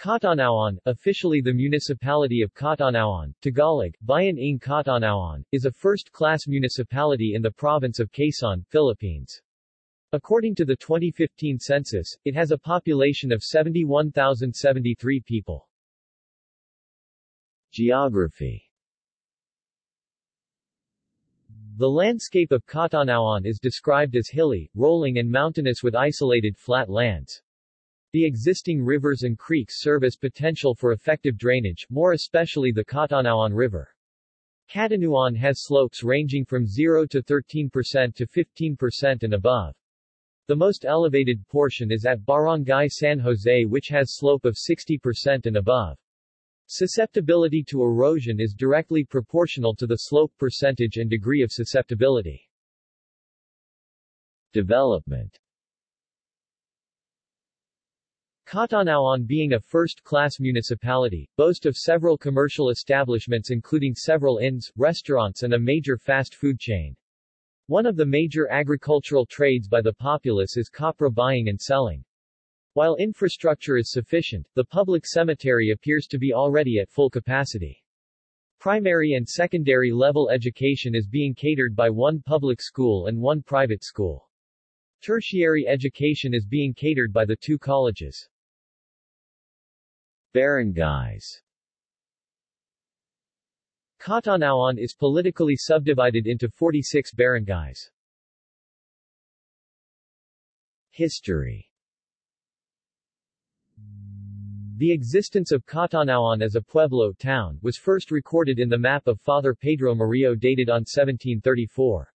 Catanauan, officially the municipality of Catanauan, Tagalog, Bayan ng Catanauan, is a first-class municipality in the province of Quezon, Philippines. According to the 2015 census, it has a population of 71,073 people. Geography The landscape of Catanauan is described as hilly, rolling and mountainous with isolated flat lands. The existing rivers and creeks serve as potential for effective drainage, more especially the Catanauan River. Catanauan has slopes ranging from 0 to 13% to 15% and above. The most elevated portion is at Barangay San Jose which has slope of 60% and above. Susceptibility to erosion is directly proportional to the slope percentage and degree of susceptibility. Development Catanauan being a first-class municipality, boast of several commercial establishments including several inns, restaurants and a major fast food chain. One of the major agricultural trades by the populace is copra buying and selling. While infrastructure is sufficient, the public cemetery appears to be already at full capacity. Primary and secondary level education is being catered by one public school and one private school. Tertiary education is being catered by the two colleges. Barangays Catanauan is politically subdivided into 46 barangays. History The existence of Catanauan as a pueblo town was first recorded in the map of Father Pedro Murillo dated on 1734.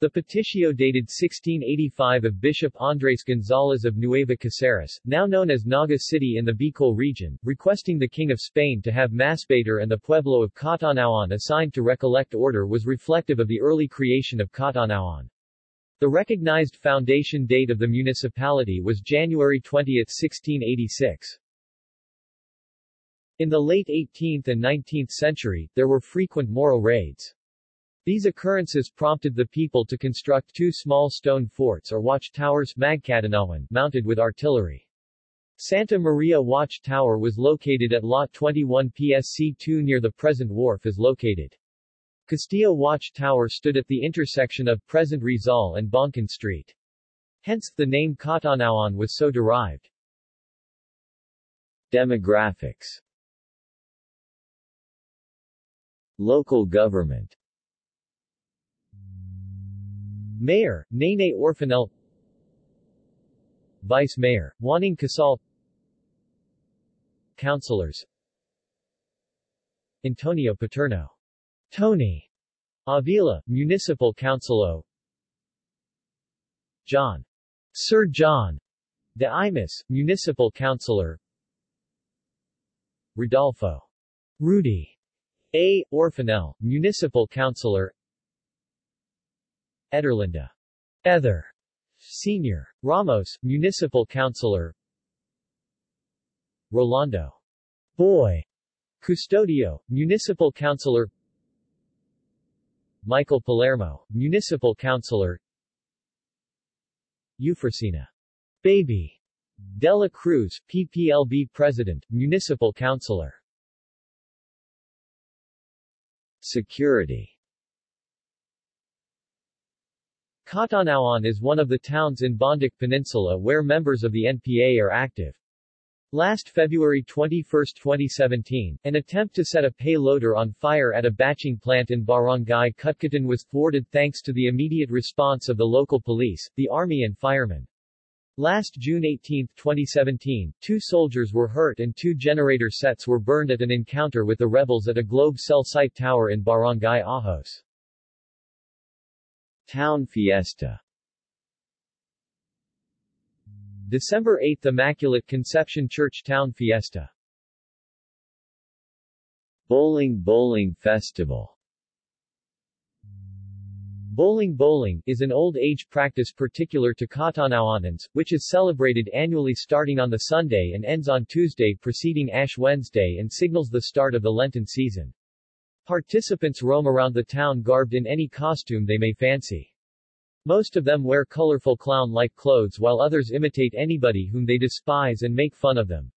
The petitio dated 1685 of Bishop Andres González of Nueva Caceres, now known as Naga City in the Bicol region, requesting the King of Spain to have Masbate and the pueblo of Catanauan assigned to Recollect order was reflective of the early creation of Catanauan. The recognized foundation date of the municipality was January 20, 1686. In the late 18th and 19th century, there were frequent Moro raids. These occurrences prompted the people to construct two small stone forts or watch towers Magkatanawan, mounted with artillery. Santa Maria Watch Tower was located at Lot 21 PSC2 near the present wharf is located. Castillo Watch Tower stood at the intersection of present Rizal and Bangkan Street. Hence, the name Catanauan was so derived. Demographics Local government Mayor, Nene Orfanel Vice Mayor, Juaning Casal. Councilors. Antonio Paterno. Tony. Avila, Municipal Councilo John. Sir John. De Imus, Municipal Councilor. Rodolfo. Rudy. A. Orfanel, Municipal Councilor Ederlinda Ether. Senior. Ramos, Municipal Councilor. Rolando. Boy. Custodio, Municipal Councilor. Michael Palermo, Municipal Councilor. Eufrosina Baby. Dela Cruz, PPLB President, Municipal Councilor. Security Catanauan is one of the towns in Bondoc Peninsula where members of the NPA are active. Last February 21, 2017, an attempt to set a payloader on fire at a batching plant in Barangay Cutcutan was thwarted thanks to the immediate response of the local police, the army and firemen. Last June 18, 2017, two soldiers were hurt and two generator sets were burned at an encounter with the rebels at a Globe cell site tower in Barangay Ajos. Town Fiesta. December 8 Immaculate Conception Church Town Fiesta. Bowling Bowling Festival. Bowling Bowling is an old age practice particular to Catanauanans, which is celebrated annually starting on the Sunday and ends on Tuesday preceding Ash Wednesday and signals the start of the Lenten season. Participants roam around the town garbed in any costume they may fancy. Most of them wear colorful clown-like clothes while others imitate anybody whom they despise and make fun of them.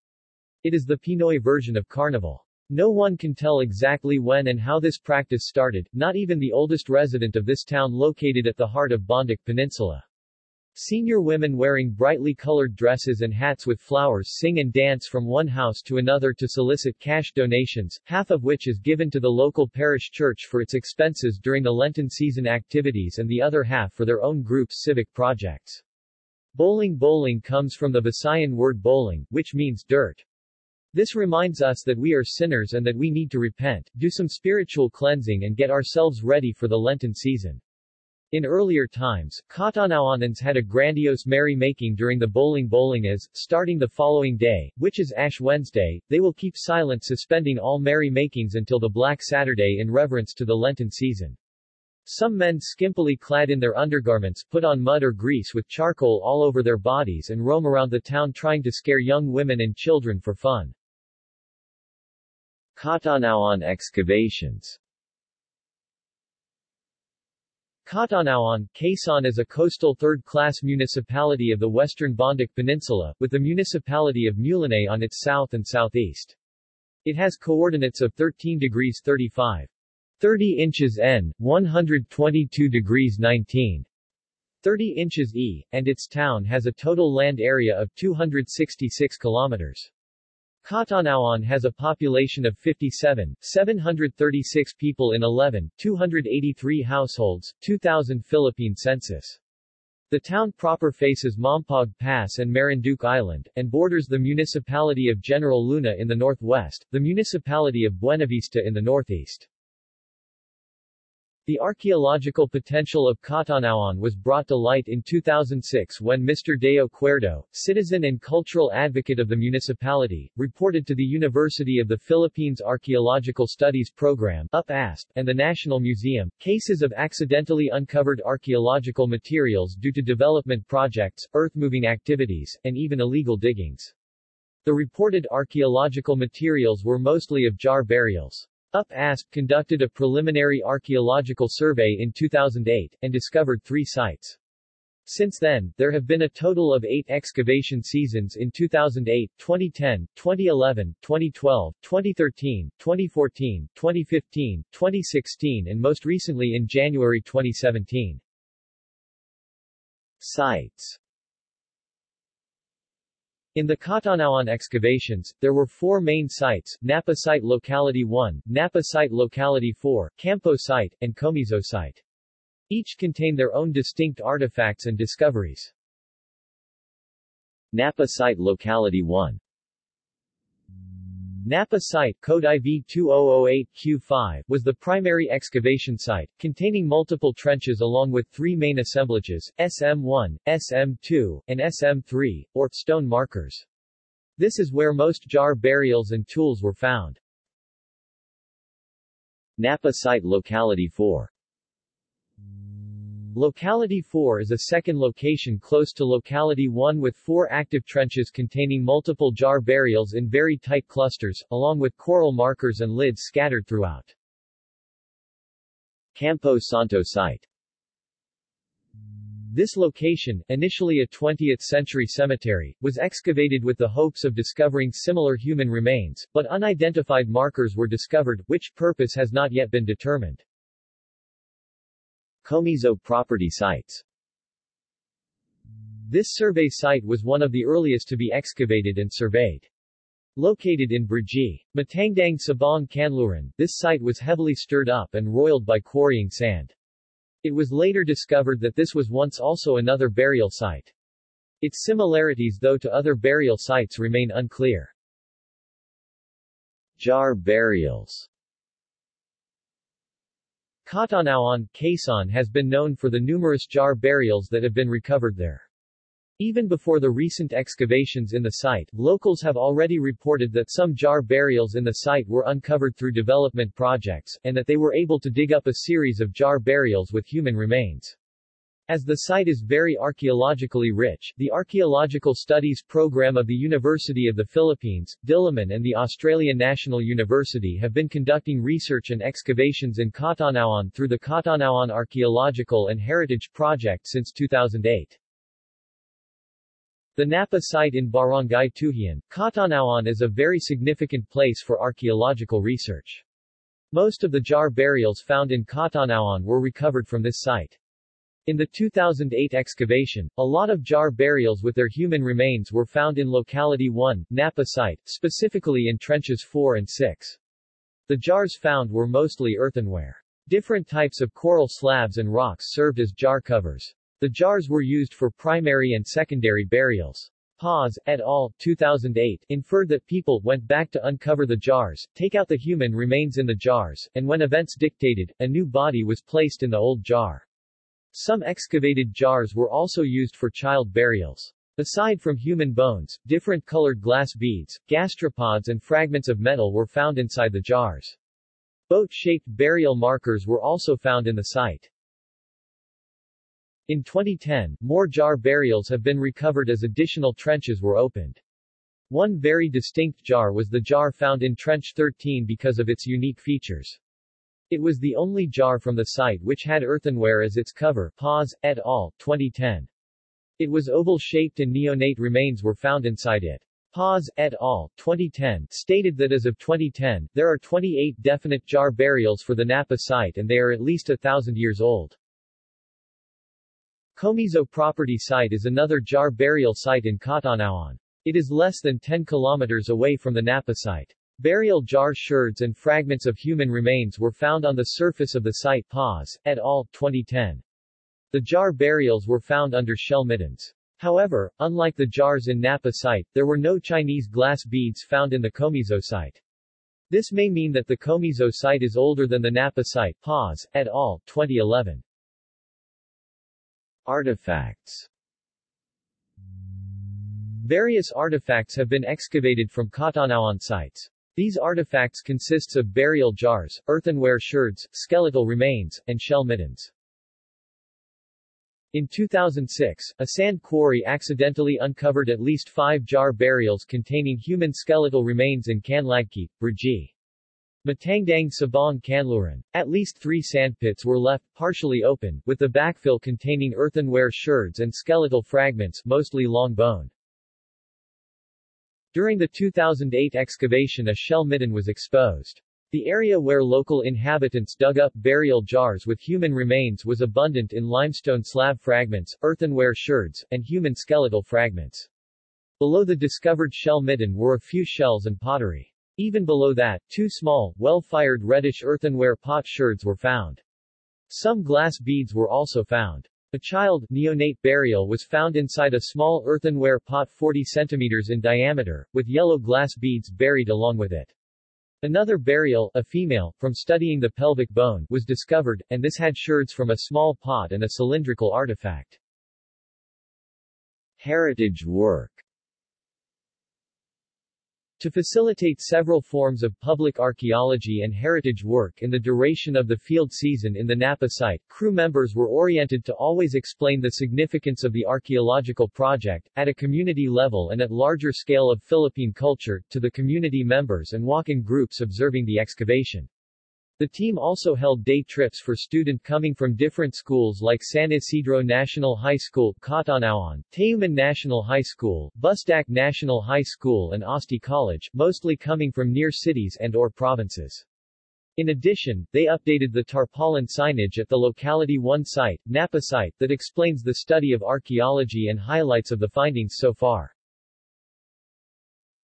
It is the Pinoy version of carnival. No one can tell exactly when and how this practice started, not even the oldest resident of this town located at the heart of Bondoc Peninsula. Senior women wearing brightly colored dresses and hats with flowers sing and dance from one house to another to solicit cash donations, half of which is given to the local parish church for its expenses during the Lenten season activities and the other half for their own group's civic projects. Bowling bowling comes from the Visayan word bowling, which means dirt. This reminds us that we are sinners and that we need to repent, do some spiritual cleansing and get ourselves ready for the Lenten season. In earlier times, Catanauanans had a grandiose merry-making during the bowling bowling as, starting the following day, which is Ash Wednesday, they will keep silent suspending all merry-makings until the Black Saturday in reverence to the Lenten season. Some men skimpily clad in their undergarments put on mud or grease with charcoal all over their bodies and roam around the town trying to scare young women and children for fun. Catanauan excavations Catanauan, Quezon is a coastal third-class municipality of the western Bondoc Peninsula, with the municipality of Mulanay on its south and southeast. It has coordinates of 13 degrees 35. 30 inches N, 122 degrees 19. 30 inches E, and its town has a total land area of 266 kilometers. Catanauan has a population of 57, 736 people in 11, 283 households, 2000 Philippine census. The town proper faces Mompog Pass and Marinduque Island, and borders the municipality of General Luna in the northwest, the municipality of Buenavista in the northeast. The archaeological potential of Catanauan was brought to light in 2006 when Mr. Deo Cuerdo, citizen and cultural advocate of the municipality, reported to the University of the Philippines Archaeological Studies Program UPASP, and the National Museum, cases of accidentally uncovered archaeological materials due to development projects, earth-moving activities, and even illegal diggings. The reported archaeological materials were mostly of jar burials. UP-ASP conducted a preliminary archaeological survey in 2008, and discovered three sites. Since then, there have been a total of eight excavation seasons in 2008, 2010, 2011, 2012, 2013, 2014, 2015, 2016 and most recently in January 2017. Sites in the Catanauan excavations, there were four main sites, Napa Site Locality 1, Napa Site Locality 4, Campo Site, and Comizo Site. Each contain their own distinct artifacts and discoveries. Napa Site Locality 1 Napa site code IV 2008Q5 was the primary excavation site, containing multiple trenches along with three main assemblages, SM1, SM2, and SM3, or stone markers. This is where most jar burials and tools were found. Napa Site Locality 4 Locality 4 is a second location close to Locality 1 with four active trenches containing multiple jar burials in very tight clusters, along with coral markers and lids scattered throughout. Campo Santo Site This location, initially a 20th-century cemetery, was excavated with the hopes of discovering similar human remains, but unidentified markers were discovered, which purpose has not yet been determined. Comizo property sites This survey site was one of the earliest to be excavated and surveyed. Located in Brgy, Matandang Sabang Kanluran, this site was heavily stirred up and roiled by quarrying sand. It was later discovered that this was once also another burial site. Its similarities though to other burial sites remain unclear. Jar burials Catanauan, Quezon has been known for the numerous jar burials that have been recovered there. Even before the recent excavations in the site, locals have already reported that some jar burials in the site were uncovered through development projects, and that they were able to dig up a series of jar burials with human remains. As the site is very archaeologically rich, the Archaeological Studies Program of the University of the Philippines, Diliman and the Australian National University have been conducting research and excavations in Catanauan through the Catanauan Archaeological and Heritage Project since 2008. The Napa site in Barangay Tuhian, Catanauan is a very significant place for archaeological research. Most of the jar burials found in Catanauan were recovered from this site. In the 2008 excavation, a lot of jar burials with their human remains were found in Locality 1, Napa site, specifically in trenches 4 and 6. The jars found were mostly earthenware. Different types of coral slabs and rocks served as jar covers. The jars were used for primary and secondary burials. Paz, et al., 2008, inferred that people went back to uncover the jars, take out the human remains in the jars, and when events dictated, a new body was placed in the old jar. Some excavated jars were also used for child burials. Aside from human bones, different colored glass beads, gastropods and fragments of metal were found inside the jars. Boat-shaped burial markers were also found in the site. In 2010, more jar burials have been recovered as additional trenches were opened. One very distinct jar was the jar found in Trench 13 because of its unique features. It was the only jar from the site which had earthenware as its cover. Paz, et al., 2010. It was oval-shaped and neonate remains were found inside it. Paz, et al., 2010, stated that as of 2010, there are 28 definite jar burials for the Napa site and they are at least a thousand years old. Comiso property site is another jar burial site in Catanauan. It is less than 10 kilometers away from the Napa site. Burial jar sherds and fragments of human remains were found on the surface of the site Paz, et al., 2010. The jar burials were found under shell middens. However, unlike the jars in Napa site, there were no Chinese glass beads found in the Comiso site. This may mean that the Comiso site is older than the Napa site Paz, et al., 2011. Artifacts Various artifacts have been excavated from Catanauan sites. These artifacts consists of burial jars, earthenware sherds, skeletal remains, and shell middens. In 2006, a sand quarry accidentally uncovered at least five jar burials containing human skeletal remains in Canlagkit, Brgy. Matandang Sabang Kanluran. At least three sandpits were left, partially open, with the backfill containing earthenware sherds and skeletal fragments, mostly long bone. During the 2008 excavation a shell midden was exposed. The area where local inhabitants dug up burial jars with human remains was abundant in limestone slab fragments, earthenware sherds, and human skeletal fragments. Below the discovered shell midden were a few shells and pottery. Even below that, two small, well-fired reddish earthenware pot sherds were found. Some glass beads were also found. A child, neonate burial was found inside a small earthenware pot 40 centimeters in diameter, with yellow glass beads buried along with it. Another burial, a female, from studying the pelvic bone, was discovered, and this had sherds from a small pot and a cylindrical artifact. Heritage work to facilitate several forms of public archaeology and heritage work in the duration of the field season in the Napa site, crew members were oriented to always explain the significance of the archaeological project, at a community level and at larger scale of Philippine culture, to the community members and walk in groups observing the excavation. The team also held day trips for student coming from different schools like San Isidro National High School, Catanauan, Tayuman National High School, Bustac National High School and Osti College, mostly coming from near cities and or provinces. In addition, they updated the tarpaulin signage at the Locality 1 site, Napa site, that explains the study of archaeology and highlights of the findings so far.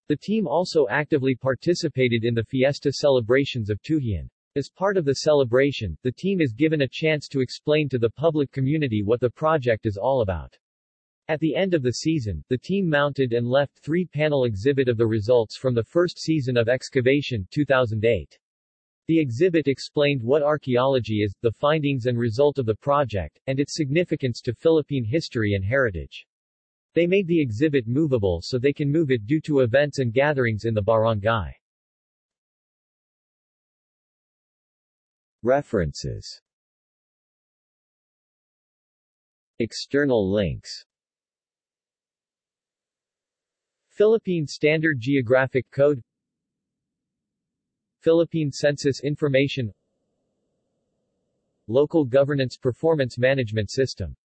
The team also actively participated in the fiesta celebrations of Tuhian. As part of the celebration, the team is given a chance to explain to the public community what the project is all about. At the end of the season, the team mounted and left three-panel exhibit of the results from the first season of excavation 2008. The exhibit explained what archaeology is, the findings and result of the project, and its significance to Philippine history and heritage. They made the exhibit movable so they can move it due to events and gatherings in the barangay. References. External links. Philippine Standard Geographic Code. Philippine Census Information. Local Governance Performance Management System